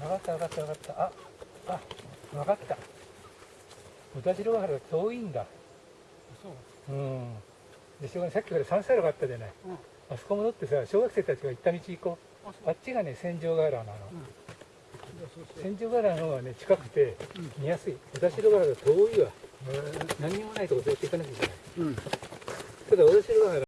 分かった分かった分かった。ああ分かった。小田代原遠いんだ。そううん。でしょうがないさっきから三歳路があったじゃない、うん。あそこ戻ってさ小学生たちが行った道行こう。あう。あっちがね戦場ヶ原なの、あうしよ千ヶ原の方がね近くて見やすい。小田代原が遠いわ。何にもないとこ絶っ行かなきゃいけない。うん。ただ小田代原